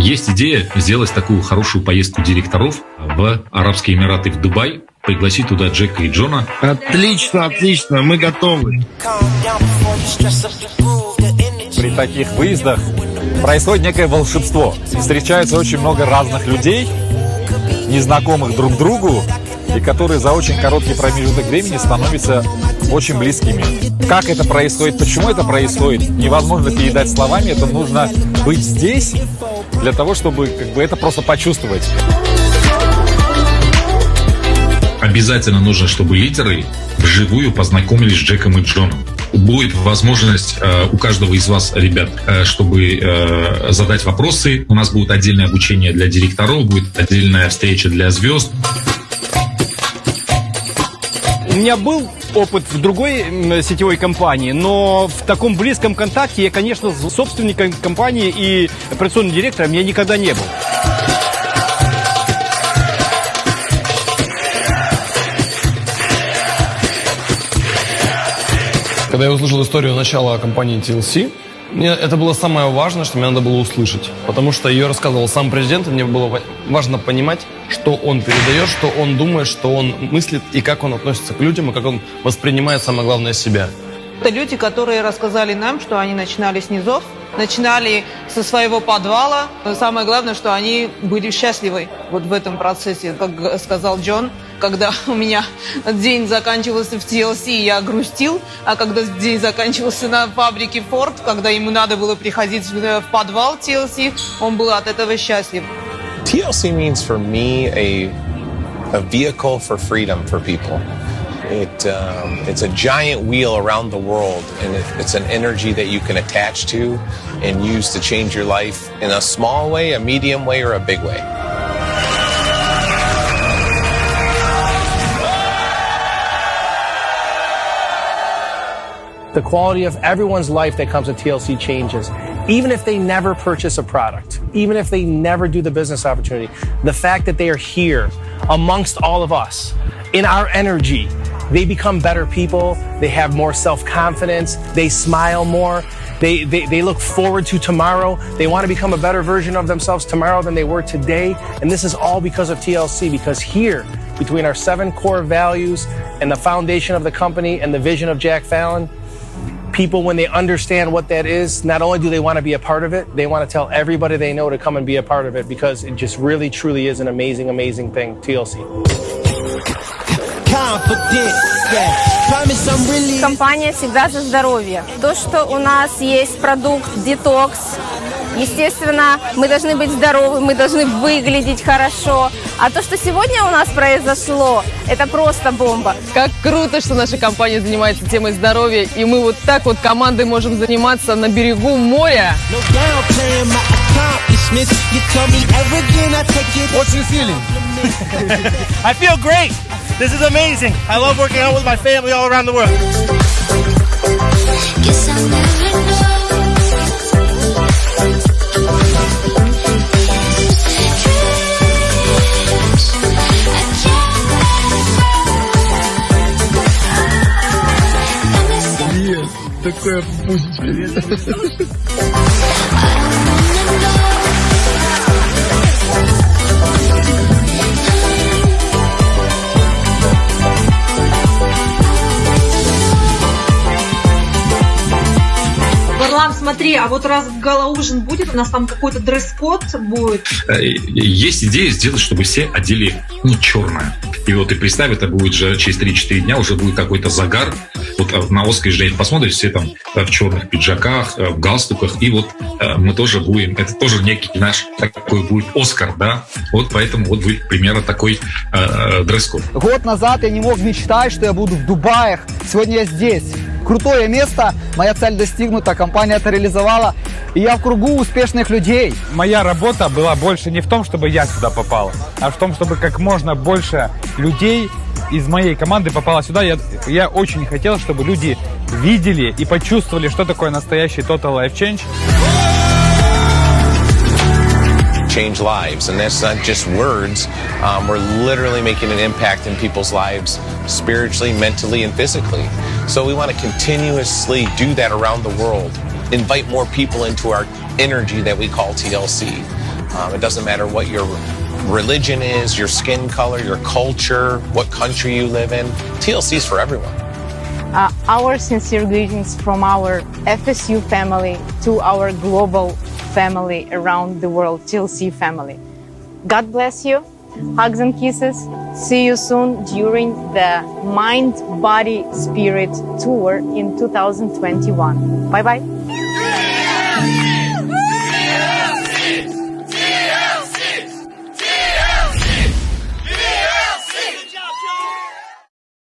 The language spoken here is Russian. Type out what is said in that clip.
Есть идея сделать такую хорошую поездку директоров в Арабские Эмираты, в Дубай, пригласить туда Джека и Джона. Отлично, отлично, мы готовы. При таких выездах происходит некое волшебство. Встречается очень много разных людей, незнакомых друг другу, и которые за очень короткий промежуток времени становятся очень близкими. Как это происходит, почему это происходит, невозможно передать словами, это нужно быть здесь для того, чтобы как бы это просто почувствовать. Обязательно нужно, чтобы лидеры вживую познакомились с Джеком и Джоном. Будет возможность э, у каждого из вас, ребят, э, чтобы э, задать вопросы. У нас будет отдельное обучение для директоров, будет отдельная встреча для звезд. У меня был опыт в другой сетевой компании, но в таком близком контакте я, конечно, с собственником компании и операционным директором я никогда не был. Когда я услышал историю начала компании TLC, мне это было самое важное, что мне надо было услышать. Потому что ее рассказывал сам президент, и мне было важно понимать, что он передает, что он думает, что он мыслит, и как он относится к людям, и как он воспринимает, самое главное, себя. Это люди, которые рассказали нам, что они начинали с низов, начинали со своего подвала. Но самое главное, что они были счастливы вот в этом процессе. Как сказал Джон, когда у меня день заканчивался в TLC, я грустил, а когда день заканчивался на фабрике Ford, когда ему надо было приходить в подвал TLC, он был от этого счастлив. TLC means for me a, a vehicle for freedom for people. It, um, it's a giant wheel around the world, and it, it's an energy that you can attach to and use to change your life in a small way, a medium way, or a big way. The quality of everyone's life that comes with TLC changes. Even if they never purchase a product, even if they never do the business opportunity, the fact that they are here amongst all of us in our energy, they become better people. They have more self confidence. They smile more. They, they, they look forward to tomorrow. They want to become a better version of themselves tomorrow than they were today. And this is all because of TLC, because here, between our seven core values and the foundation of the company and the vision of Jack Fallon, people, when they understand what that is, not only do they want to be a part of it, they want to tell everybody they know to come and be a part of it because it just really, truly is an amazing, amazing thing, TLC. Компания всегда за здоровье. То, что у нас есть продукт детокс, естественно, мы должны быть здоровы, мы должны выглядеть хорошо. А то, что сегодня у нас произошло, это просто бомба. Как круто, что наша компания занимается темой здоровья, и мы вот так вот командой можем заниматься на берегу моря. What's your feeling? I feel great. This is amazing. I love working out with my family all around the world. Нет, такое пусть. смотри, а вот раз гала-ужин будет, у нас там какой-то дресс-код будет. Есть идея сделать, чтобы все одели ну, черное. И вот и представь, это будет же через 3-4 дня уже будет какой-то загар. Вот на Оскаре же посмотришь, все там в черных пиджаках, в галстуках. И вот мы тоже будем, это тоже некий наш такой будет Оскар, да? Вот поэтому вот будет примерно такой э, дресс-код. Год назад я не мог мечтать, что я буду в Дубаях. Сегодня я здесь. Крутое место, моя цель достигнута, компания это реализовала, и я в кругу успешных людей. Моя работа была больше не в том, чтобы я сюда попал, а в том, чтобы как можно больше людей из моей команды попало сюда. Я, я очень хотел, чтобы люди видели и почувствовали, что такое настоящий Total Life Change. change lives. And that's not just words. Um, we're literally making an impact in people's lives spiritually, mentally, and physically. So we want to continuously do that around the world. Invite more people into our energy that we call TLC. Um, it doesn't matter what your religion is, your skin color, your culture, what country you live in. TLC is for everyone. Uh, our sincere greetings from our FSU family to our global family around the world, TLC family. God bless you. Hugs and kisses. See you soon during the Mind, Body, Spirit Tour in 2021. Bye bye.